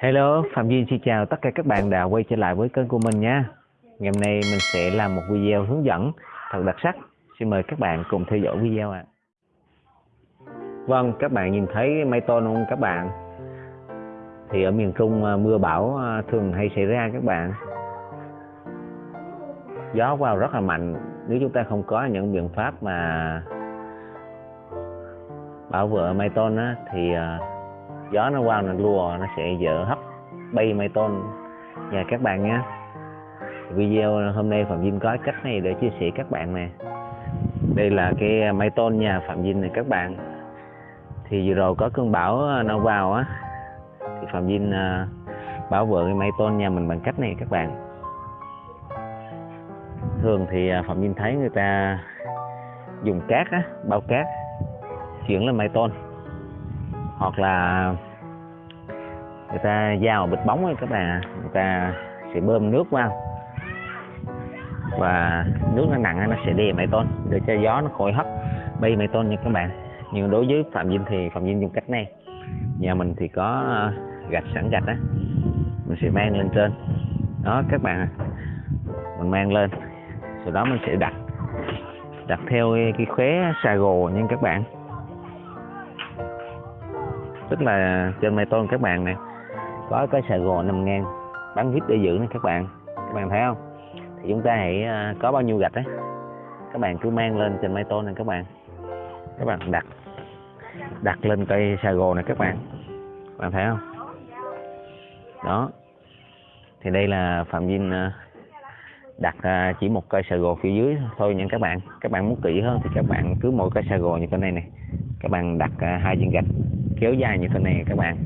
Hello, Phạm Duyên xin chào tất cả các bạn đã quay trở lại với kênh của mình nha. Ngày hôm nay mình sẽ làm một video hướng dẫn thật đặc sắc. Xin mời các bạn cùng theo dõi video ạ. À. Vâng, các bạn nhìn thấy mây tôn không các bạn? Thì ở miền Trung à, mưa bão à, thường hay xảy ra các bạn. Gió vào rất là mạnh. Nếu chúng ta không có những biện pháp mà bảo vệ mây tôn á, thì à, gió nó qua nó lùa, nó sẽ dỡ hấp, bay mây tôn. Nhà các bạn nhé, video hôm nay phạm vinh có cách này để chia sẻ các bạn nè. Đây là cái mây tôn nhà phạm vinh này các bạn. Thì vừa rồi có cơn bão à, nó vào á, thì phạm vinh à, bảo vệ cái mây tôn nhà mình bằng cách này các bạn. Thường thì à, phạm vinh thấy người ta dùng cát á, bao cát, chuyển lên mây tôn hoặc là người ta giao bịch bóng ấy, các bạn người ta sẽ bơm nước vào. Và nước nó nặng nó sẽ đè mây tôn, để cho gió nó khỏi hấp, bay mây tôn nha các bạn. Nhưng đối với phạm vinh thì phạm vinh dùng cách này. Nhà mình thì có ờ, gạch sẵn gạch á, mình sẽ mang lên trên. Đó, các bạn mình mang lên, sau đó mình sẽ đặt đặt theo cái khóe xà gồ nha các bạn tức là trên mây tôn các bạn nè, có cái sài gòn nằm ngang bán vít để giữ này các bạn. Các bạn thấy không? Thì chúng ta hãy à, có bao nhiêu gạch đấy các bạn cứ mang lên trên mây tôn này các bạn. Các bạn đặt đặt lên cây sài gòn này các bạn. Các bạn thấy không? Đó. Thì đây là phạm vinh à, đặt à, chỉ một cây sài gòn phía dưới thôi nha các bạn. Các bạn muốn kỹ hơn thì các bạn cứ mỗi cây sài gòn như cái này này các bạn đặt hai viên gạch kéo dài như thế này các bạn.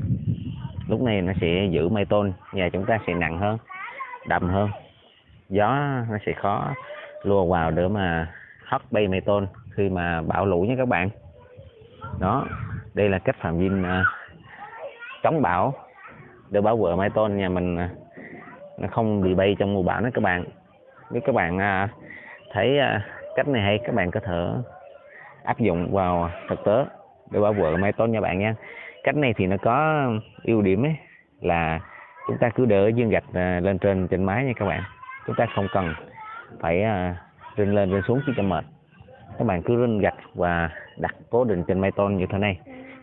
Lúc này nó sẽ giữ mây tôn nhà chúng ta sẽ nặng hơn đậm hơn. Gió nó sẽ khó lùa vào để mà hất bay mây tôn khi mà bão lũ nha các bạn. Đó đây là cách phạm vinh uh, à, chống bão để bảo vệ mái tôn nhà mình uh, nó không bị bay trong mùa bão đó các bạn. Nếu các bạn uh, thấy uh, cách này hay các bạn có thể áp dụng vào thực tế để bảo vệ mái tôn nha bạn nha. Cách này thì nó có ưu điểm ấy, là chúng ta cứ đỡ dương gạch à, lên trên trên mái nha các bạn. Chúng ta không cần phải à, rinh lên, rinh xuống khi cho mệt. Các bạn cứ rinh gạch và đặt cố định trên mái tôn như thế này.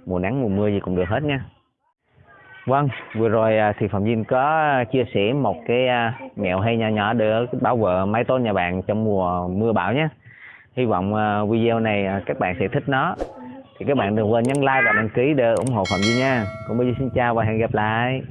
Mùa nắng, mùa mưa gì cũng được hết nha. Vâng vừa rồi à, thì phạm vinh có chia sẻ một cái mẹo hay nhỏ nhỏ để bảo vệ mái tôn nhà bạn trong mùa mưa bão nhé. Hy vọng video này các bạn sẽ thích nó thì các bạn đừng quên nhấn like và đăng ký để ủng hộ phạm duy nha. Còn bây giờ xin chào và hẹn gặp lại.